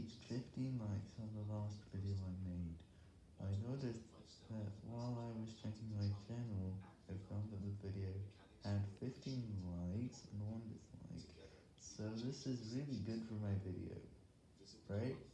reached 15 likes on the last video I made. I noticed that while I was checking my channel, I found that the video had 15 likes and 1 dislike, so this is really good for my video, right?